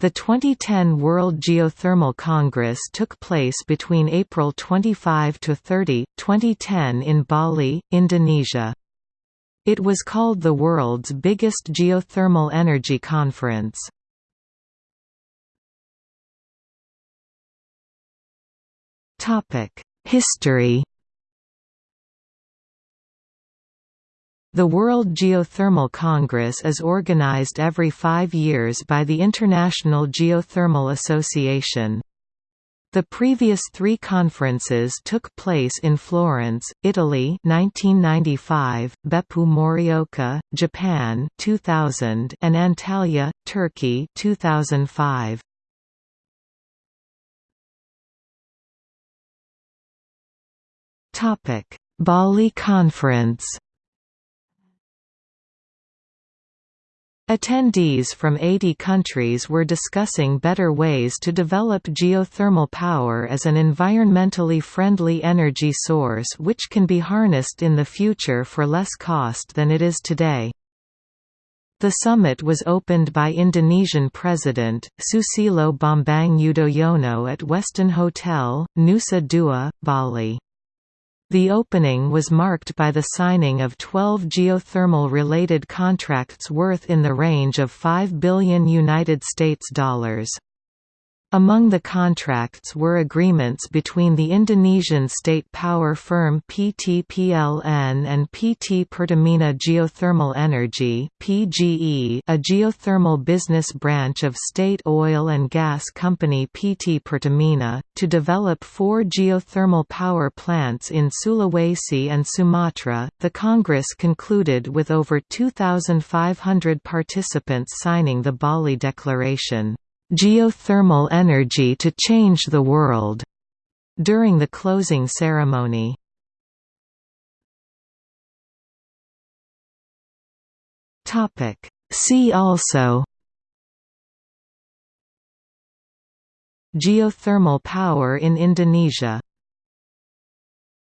The 2010 World Geothermal Congress took place between April 25 to 30, 2010 in Bali, Indonesia. It was called the world's biggest geothermal energy conference. History The World Geothermal Congress is organized every five years by the International Geothermal Association. The previous three conferences took place in Florence, Italy 1995, Beppu Morioka, Japan 2000, and Antalya, Turkey 2005. Bali Conference Attendees from 80 countries were discussing better ways to develop geothermal power as an environmentally friendly energy source which can be harnessed in the future for less cost than it is today. The summit was opened by Indonesian President, Susilo Bambang Yudhoyono at Westin Hotel, Nusa Dua, Bali. The opening was marked by the signing of 12 geothermal-related contracts worth in the range of 5 billion United States dollars. Among the contracts were agreements between the Indonesian state power firm PT PLN and PT Pertamina Geothermal Energy (PGE), a geothermal business branch of state oil and gas company PT Pertamina, to develop four geothermal power plants in Sulawesi and Sumatra. The Congress concluded with over 2,500 participants signing the Bali Declaration geothermal energy to change the world during the closing ceremony. Topic See also Geothermal power in Indonesia